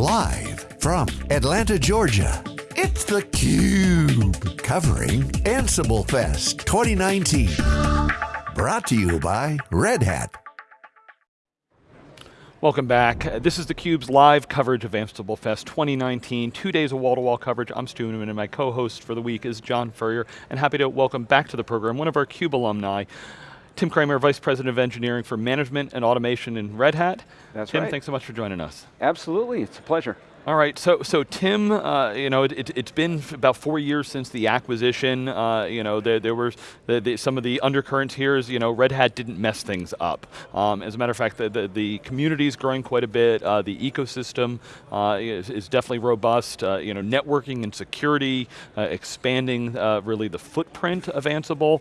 Live from Atlanta, Georgia, it's theCUBE. Covering Ansible Fest 2019. Brought to you by Red Hat. Welcome back. This is theCUBE's live coverage of Ansible Fest 2019. Two days of wall-to-wall -wall coverage. I'm Stu Miniman and my co-host for the week is John Furrier. And happy to welcome back to the program one of our CUBE alumni, Tim Cramer, Vice President of Engineering for Management and Automation in Red Hat. That's Tim, right. thanks so much for joining us. Absolutely, it's a pleasure. All right, so so Tim, uh, you know, it, has been about four years since the acquisition. Uh, you know, there, there were the, the, some of the undercurrents here is, you know, Red Hat didn't mess things up. Um, as a matter of fact, the, the, the community is growing quite a bit. Uh, the ecosystem uh, is, is, definitely robust. Uh, you know, networking and security, uh, expanding really the footprint of Ansible.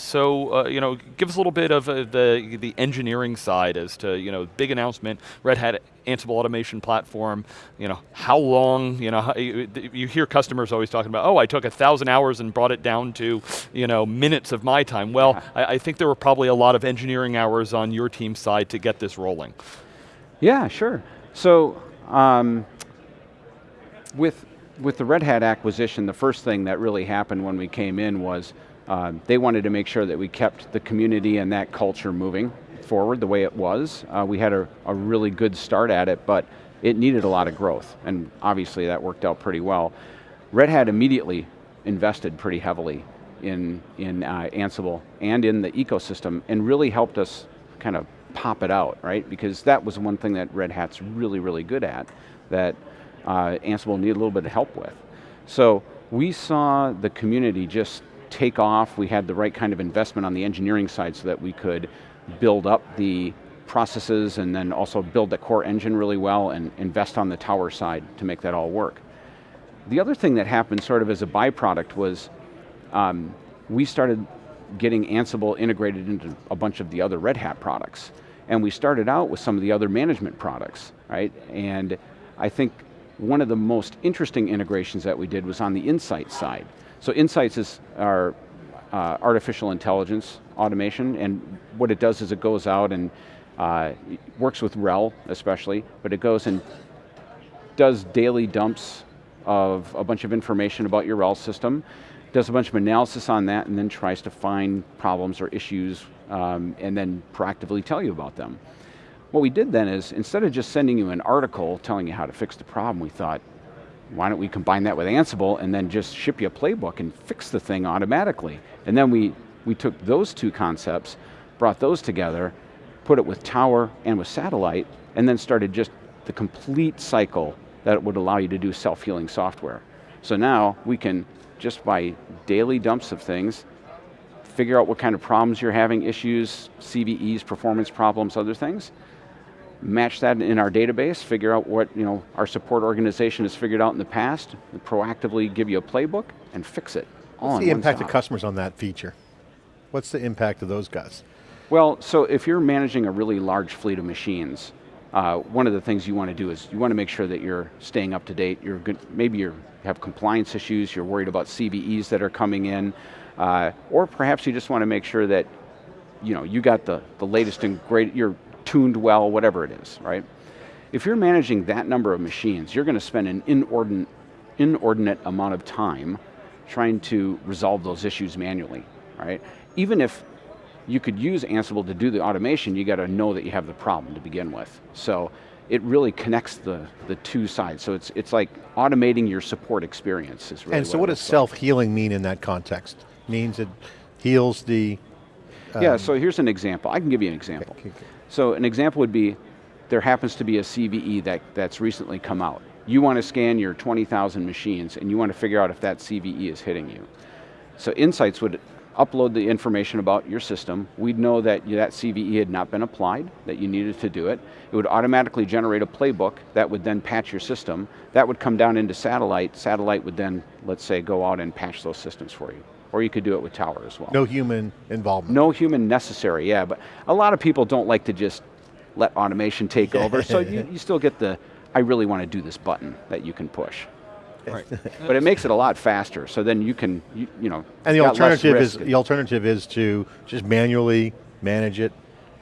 so, you know, give us a little bit of the the engineering side as to, you know, big announcement. Red Hat Ansible automation platform, you know, how long, you know, how, you, you, hear customers always talking about, oh, I took a thousand hours and brought it down to, you know, minutes of my time. Well, yeah. I, I, think there were probably a lot of engineering hours on your team's side to get this rolling. Yeah, sure. So, um, with, with the Red Hat acquisition, the first thing that really happened when we came in was uh, they wanted to make sure that we kept the community and that culture moving forward the way it was. Uh, we had a, a really good start at it, but it needed a lot of growth, and obviously that worked out pretty well. Red Hat immediately invested pretty heavily in, in uh, Ansible and in the ecosystem, and really helped us kind of pop it out, right? Because that was one thing that Red Hat's really, really good at, that uh, Ansible needed a little bit of help with. So we saw the community just take off, we had the right kind of investment on the engineering side so that we could build up the processes and then also build the core engine really well and invest on the tower side to make that all work. The other thing that happened sort of as a byproduct was um, we started getting Ansible integrated into a bunch of the other Red Hat products. And we started out with some of the other management products, right? And I think one of the most interesting integrations that we did was on the Insight side. So Insights is our uh, artificial intelligence automation, and what it does is it goes out and uh, works with RHEL especially, but it goes and does daily dumps of a bunch of information about your RHEL system, does a bunch of analysis on that, and then tries to find problems or issues, um, and then proactively tell you about them. What we did then is, instead of just sending you an article telling you how to fix the problem, we thought, why don't we combine that with Ansible and then just ship you a playbook and fix the thing automatically. And then we, we took those two concepts, brought those together, put it with Tower and with Satellite, and then started just the complete cycle that would allow you to do self-healing software. So now we can, just by daily dumps of things, figure out what kind of problems you're having, issues, CVEs, performance problems, other things, match that in our database, figure out what you know, our support organization has figured out in the past, and proactively give you a playbook and fix it. What's the impact of customers on that feature? What's the impact of those guys? Well, so if you're managing a really large fleet of machines, uh, one of the things you want to do is you want to make sure that you're staying up to date. You're good, maybe you have compliance issues, you're worried about CVEs that are coming in, uh, or perhaps you just want to make sure that you know you got the, the latest and great, you're tuned well, whatever it is, right? If you're managing that number of machines, you're going to spend an inordinate, inordinate amount of time trying to resolve those issues manually, right? Even if you could use Ansible to do the automation, you got to know that you have the problem to begin with. So it really connects the, the two sides. So it's, it's like automating your support experience is really And so what, what does self-healing mean in that context? Means it heals the... Um, yeah, so here's an example. I can give you an example. Okay, okay. So an example would be, there happens to be a CVE that, that's recently come out. You want to scan your 20,000 machines and you want to figure out if that CVE is hitting you. So Insights would upload the information about your system. We'd know that that CVE had not been applied, that you needed to do it. It would automatically generate a playbook that would then patch your system. That would come down into Satellite. Satellite would then, let's say, go out and patch those systems for you. Or you could do it with Tower as well. No human involvement. No human necessary, yeah, but a lot of people don't like to just let automation take over, so you, you still get the, I really want to do this button that you can push. Right. but it makes it a lot faster, so then you can, you, you know, And the alternative is the alternative is to just manually manage it,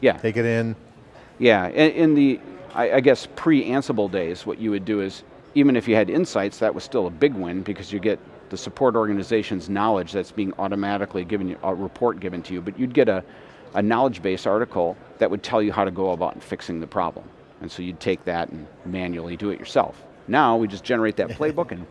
yeah. take it in. Yeah, in, in the I, I guess pre-Ansible days, what you would do is, even if you had insights, that was still a big win because you get the support organization's knowledge that's being automatically given you, a report given to you, but you'd get a, a knowledge base article that would tell you how to go about fixing the problem. And so you'd take that and manually do it yourself. Now we just generate that playbook and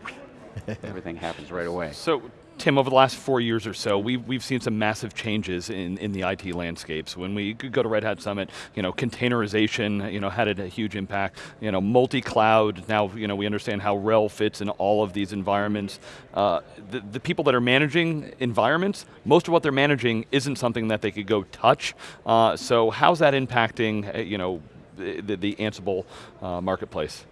everything happens right away. So Tim, over the last four years or so, we've, we've seen some massive changes in, in the IT landscapes. When we go to Red Hat Summit, you know, containerization you know, had a, huge impact. You know, multi-cloud, now you know, we understand how RHEL fits in all of these environments. Uh, the, the people that are managing environments, most of what they're managing isn't something that they could go touch. Uh, so how's that impacting uh, you know, the, the Ansible uh, marketplace?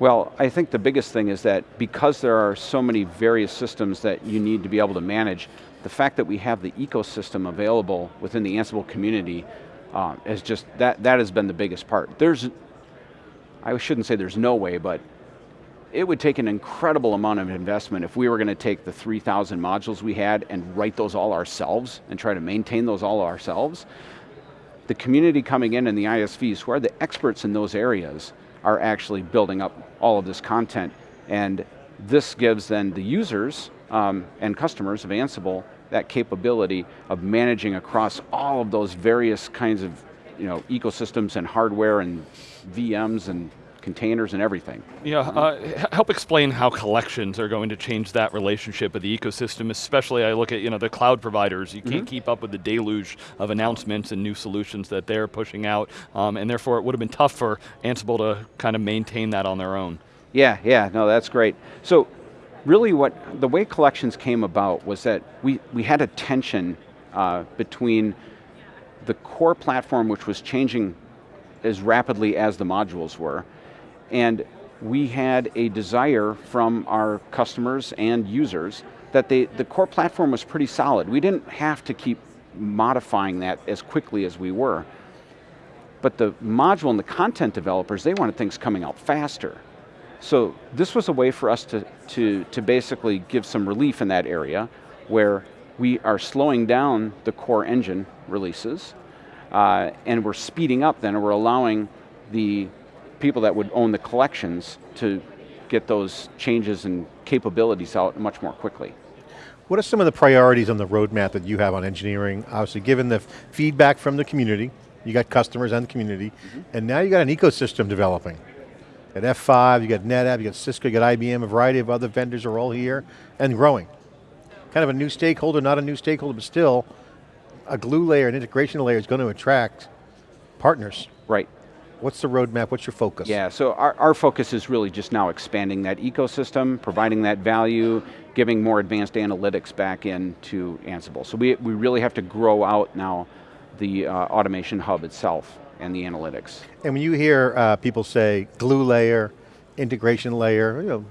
Well, I think the biggest thing is that because there are so many various systems that you need to be able to manage, the fact that we have the ecosystem available within the Ansible community uh, is just, that, that has been the biggest part. There's, I shouldn't say there's no way, but it would take an incredible amount of investment if we were going to take the 3,000 modules we had and write those all ourselves and try to maintain those all ourselves. The community coming in and the ISVs who are the experts in those areas are actually building up all of this content. And this gives then the users um, and customers of Ansible that capability of managing across all of those various kinds of you know, ecosystems and hardware and VMs and containers and everything. Yeah, uh, help explain how collections are going to change that relationship of the ecosystem, especially I look at you know, the cloud providers, you can't mm -hmm. keep up with the deluge of announcements and new solutions that they're pushing out, um, and therefore it would have been tough for Ansible to kind of maintain that on their own. Yeah, yeah, no, that's great. So, really what, the way collections came about was that we, we had a tension uh, between the core platform which was changing as rapidly as the modules were, and we had a desire from our customers and users that they, the core platform was pretty solid. We didn't have to keep modifying that as quickly as we were. But the module and the content developers, they wanted things coming out faster. So this was a way for us to, to, to basically give some relief in that area where we are slowing down the core engine releases uh, and we're speeding up then, and we're allowing the people that would own the collections to get those changes and capabilities out much more quickly. What are some of the priorities on the roadmap that you have on engineering? Obviously, given the feedback from the community, you got customers and the community, mm -hmm. and now you got an ecosystem developing. At F5, you got NetApp, you got Cisco, you got IBM, a variety of other vendors are all here and growing. Kind of a new stakeholder, not a new stakeholder, but still, a glue layer, an integration layer is going to attract partners. Right. What's the roadmap, what's your focus? Yeah, so our, our focus is really just now expanding that ecosystem, providing that value, giving more advanced analytics back into Ansible. So we, we really have to grow out now the uh, automation hub itself and the analytics. And when you hear uh, people say glue layer, integration layer, you know,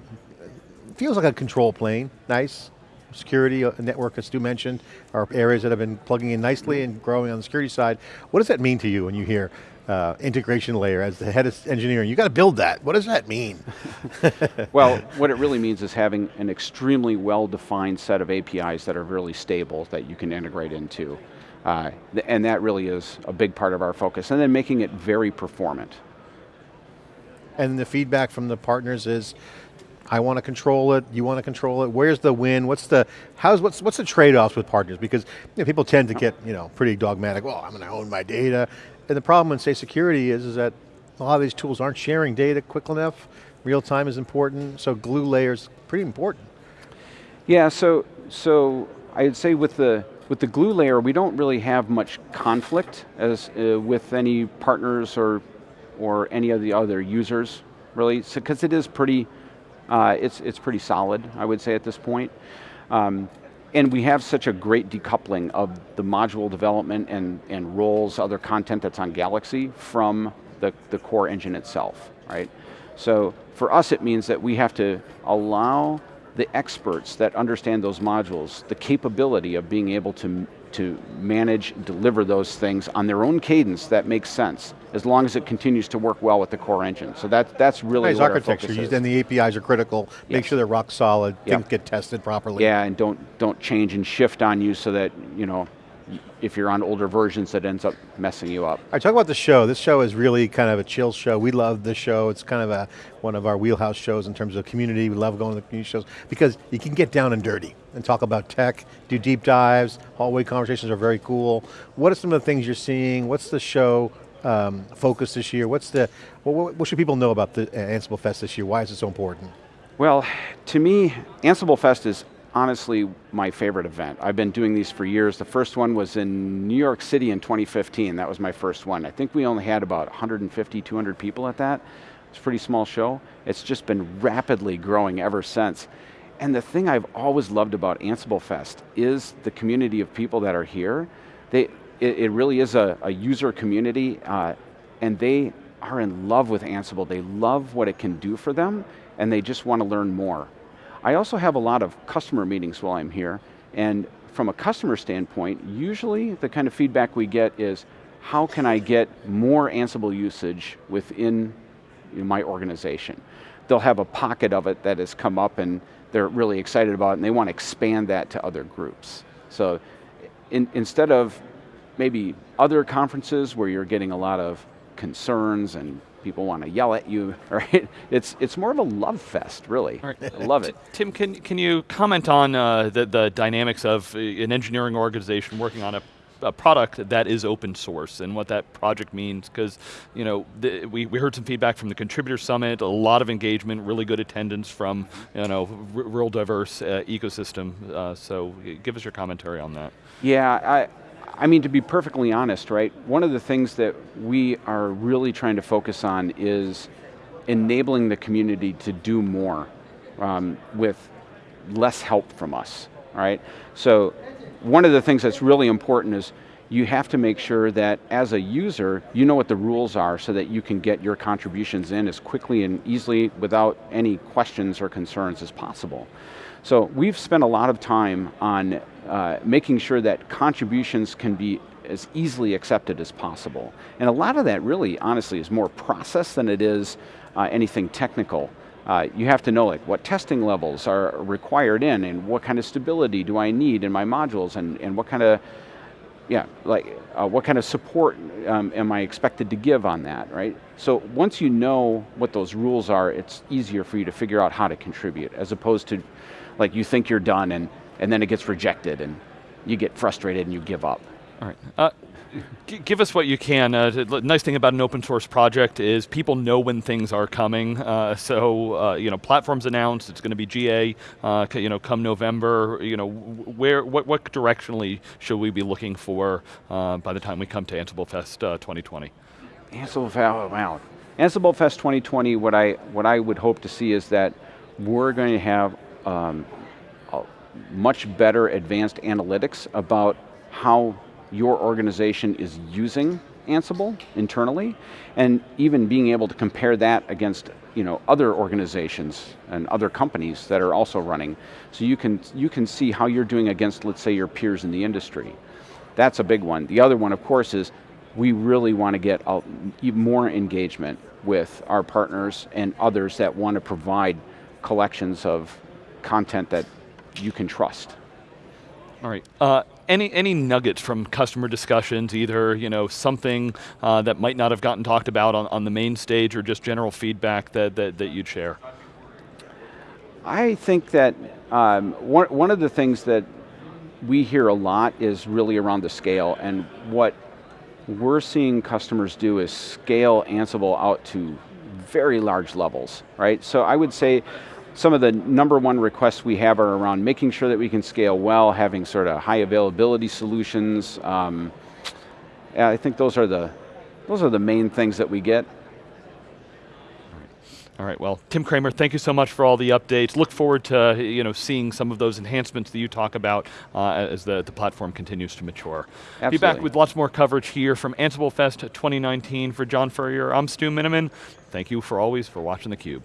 feels like a control plane, nice. Security, uh, network, as Stu mentioned, are areas that have been plugging in nicely and growing on the security side. What does that mean to you when you hear uh, integration layer as the head of engineering. You got to build that. What does that mean? well, what it really means is having an extremely well-defined set of APIs that are really stable that you can integrate into. Uh, and that really is a big part of our focus. And then making it very performant. And the feedback from the partners is, I want to control it, you want to control it, where's the win, what's the, how's, what's, what's the trade-offs with partners? Because you know, people tend to get you know, pretty dogmatic, well, I'm going to own my data, and the problem in say security is, is that a lot of these tools aren't sharing data quick enough, real time is important, so glue layers pretty important. Yeah, so, so I'd say with the, with the glue layer, we don't really have much conflict as uh, with any partners or, or any of the other users, really, because so, it is pretty, uh, it's, it's pretty solid, I would say at this point. Um, and we have such a great decoupling of the module development and, and roles, other content that's on Galaxy from the, the core engine itself, right? So for us it means that we have to allow the experts that understand those modules the capability of being able to to manage, deliver those things on their own cadence that makes sense, as long as it continues to work well with the core engine. So that, that's really nice architecture, and the APIs are critical, yes. make sure they're rock solid, yep. things get tested properly. Yeah, and don't, don't change and shift on you so that, you know, if you're on older versions, that ends up messing you up. All right, talk about the show. This show is really kind of a chill show. We love this show. It's kind of a, one of our wheelhouse shows in terms of community. We love going to the community shows because you can get down and dirty and talk about tech, do deep dives, hallway conversations are very cool. What are some of the things you're seeing? What's the show um, focus this year? What's the, what, what, should people know about the Ansible Fest this year? Why is it so important? Well, to me, Ansible Fest is honestly my favorite event. I've been doing these for years. The first one was in New York City in 2015. That was my first one. I think we only had about 150, 200 people at that. It's a pretty small show. It's just been rapidly growing ever since. And the thing I've always loved about Ansible Fest is the community of people that are here. They, it, it really is a, a user community, uh, and they are in love with Ansible. They love what it can do for them, and they just want to learn more. I also have a lot of customer meetings while I'm here, and from a customer standpoint, usually the kind of feedback we get is, how can I get more Ansible usage within my organization? They'll have a pocket of it that has come up and they're really excited about it and they want to expand that to other groups. So in, instead of maybe other conferences where you're getting a lot of concerns and people want to yell at you, right? It's, it's more of a love fest, really. Right. I love it. Tim, can, can you comment on uh, the, the dynamics of uh, an engineering organization working on a a product that is open source and what that project means because you know the, we, we heard some feedback from the contributor summit, a lot of engagement, really good attendance from you know real diverse uh, ecosystem. Uh, so give us your commentary on that. Yeah, I, I mean, to be perfectly honest, right, one of the things that we are really trying to focus on is enabling the community to do more um, with less help from us, right? So one of the things that's really important is you have to make sure that as a user, you know what the rules are so that you can get your contributions in as quickly and easily without any questions or concerns as possible. So we've spent a lot of time on uh, making sure that contributions can be as easily accepted as possible. And a lot of that really, honestly, is more process than it is uh, anything technical. Uh, you have to know like what testing levels are required in and what kind of stability do I need in my modules and, and what kind of, yeah, like uh, what kind of support um, am I expected to give on that, right? So once you know what those rules are, it's easier for you to figure out how to contribute as opposed to like you think you're done and, and then it gets rejected and you get frustrated and you give up. All right. Uh, give us what you can. Uh, the nice thing about an open source project is people know when things are coming. Uh, so uh, you know, platforms announced it's going to be GA. Uh, you know, come November. You know, where what what directionally should we be looking for uh, by the time we come to Ansible Fest 2020? Ansible Fest, wow. Ansible Fest 2020. What I what I would hope to see is that we're going to have um, much better advanced analytics about how your organization is using Ansible internally, and even being able to compare that against you know, other organizations and other companies that are also running. So you can, you can see how you're doing against, let's say, your peers in the industry. That's a big one. The other one, of course, is we really want to get more engagement with our partners and others that want to provide collections of content that you can trust. All right. Uh, any any nuggets from customer discussions, either you know something uh, that might not have gotten talked about on, on the main stage, or just general feedback that that, that you'd share? I think that um, one one of the things that we hear a lot is really around the scale, and what we're seeing customers do is scale Ansible out to very large levels, right? So I would say some of the number one requests we have are around making sure that we can scale well, having sort of high availability solutions. Um, yeah, I think those are the those are the main things that we get. All right, well, Tim Cramer, thank you so much for all the updates. Look forward to you know, seeing some of those enhancements that you talk about uh, as the, the platform continues to mature. Absolutely. Be back with lots more coverage here from Ansible Fest 2019. For John Furrier, I'm Stu Miniman. Thank you for always for watching theCUBE.